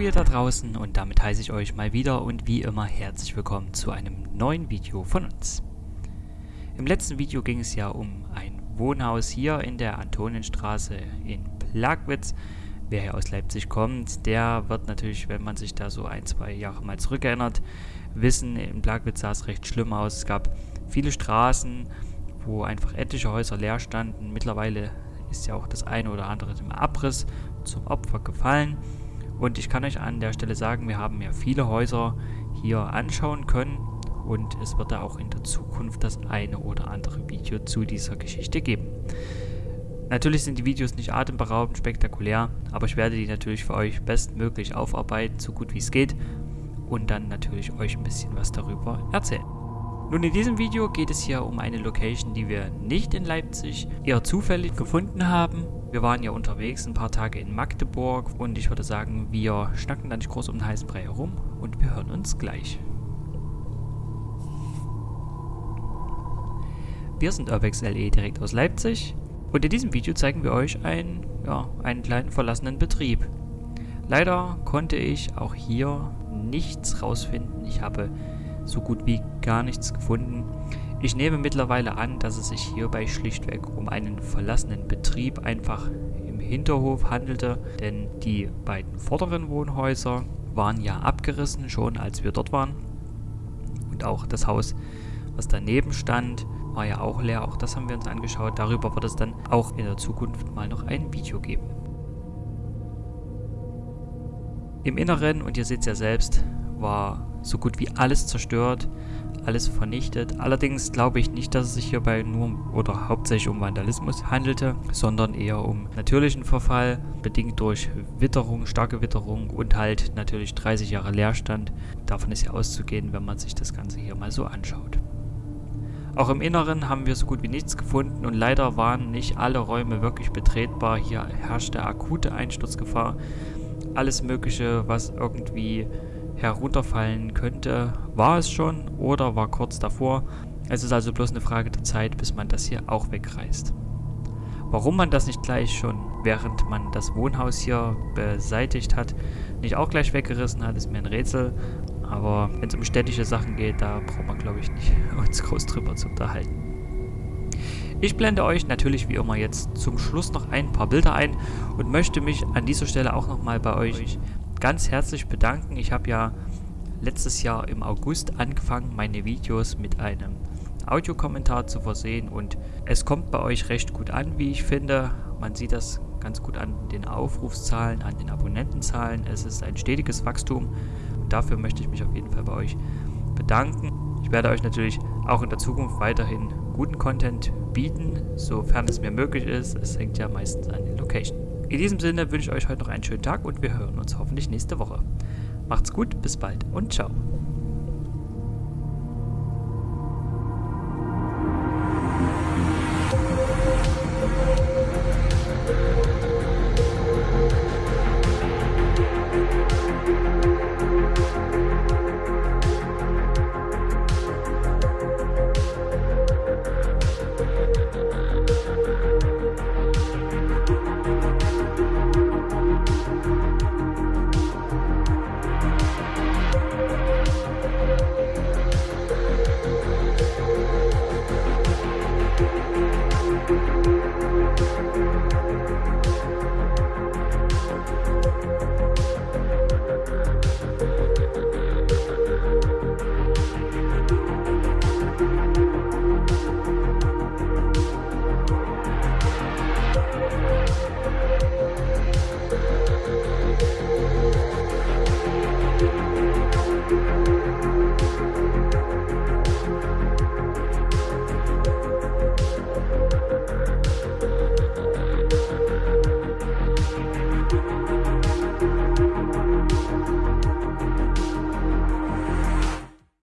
ihr da draußen und damit heiße ich euch mal wieder und wie immer herzlich willkommen zu einem neuen Video von uns. Im letzten Video ging es ja um ein Wohnhaus hier in der Antonienstraße in Plagwitz. Wer hier aus Leipzig kommt, der wird natürlich, wenn man sich da so ein, zwei Jahre mal zurückerinnert, wissen, in Plagwitz sah es recht schlimm aus. Es gab viele Straßen, wo einfach etliche Häuser leer standen. Mittlerweile ist ja auch das eine oder andere im Abriss zum Opfer gefallen. Und ich kann euch an der Stelle sagen, wir haben ja viele Häuser hier anschauen können und es wird da auch in der Zukunft das eine oder andere Video zu dieser Geschichte geben. Natürlich sind die Videos nicht atemberaubend spektakulär, aber ich werde die natürlich für euch bestmöglich aufarbeiten, so gut wie es geht und dann natürlich euch ein bisschen was darüber erzählen. Nun in diesem Video geht es hier um eine Location, die wir nicht in Leipzig eher zufällig gefunden haben. Wir waren ja unterwegs ein paar Tage in Magdeburg und ich würde sagen, wir schnacken da nicht groß um den heißen Brei herum und wir hören uns gleich. Wir sind Urbex LE direkt aus Leipzig und in diesem Video zeigen wir euch einen, ja, einen kleinen verlassenen Betrieb. Leider konnte ich auch hier nichts rausfinden. Ich habe so gut wie gar nichts gefunden. Ich nehme mittlerweile an, dass es sich hierbei schlichtweg um einen verlassenen Betrieb einfach im Hinterhof handelte, denn die beiden vorderen Wohnhäuser waren ja abgerissen schon, als wir dort waren. Und auch das Haus, was daneben stand, war ja auch leer. Auch das haben wir uns angeschaut. Darüber wird es dann auch in der Zukunft mal noch ein Video geben. Im Inneren, und ihr seht es ja selbst, war so gut wie alles zerstört, alles vernichtet. Allerdings glaube ich nicht, dass es sich hierbei nur oder hauptsächlich um Vandalismus handelte, sondern eher um natürlichen Verfall, bedingt durch Witterung, starke Witterung und halt natürlich 30 Jahre Leerstand. Davon ist ja auszugehen, wenn man sich das Ganze hier mal so anschaut. Auch im Inneren haben wir so gut wie nichts gefunden und leider waren nicht alle Räume wirklich betretbar. Hier herrschte akute Einsturzgefahr. Alles mögliche, was irgendwie herunterfallen könnte, war es schon oder war kurz davor. Es ist also bloß eine Frage der Zeit, bis man das hier auch wegreißt. Warum man das nicht gleich schon, während man das Wohnhaus hier beseitigt hat, nicht auch gleich weggerissen hat, ist mir ein Rätsel. Aber wenn es um städtische Sachen geht, da braucht man glaube ich nicht uns groß drüber zu unterhalten. Ich blende euch natürlich wie immer jetzt zum Schluss noch ein paar Bilder ein und möchte mich an dieser Stelle auch nochmal bei euch ganz herzlich bedanken. Ich habe ja letztes Jahr im August angefangen, meine Videos mit einem Audiokommentar zu versehen und es kommt bei euch recht gut an, wie ich finde. Man sieht das ganz gut an den Aufrufszahlen, an den Abonnentenzahlen. Es ist ein stetiges Wachstum und dafür möchte ich mich auf jeden Fall bei euch bedanken. Ich werde euch natürlich auch in der Zukunft weiterhin guten Content bieten, sofern es mir möglich ist. Es hängt ja meistens an den Location. In diesem Sinne wünsche ich euch heute noch einen schönen Tag und wir hören uns hoffentlich nächste Woche. Macht's gut, bis bald und ciao.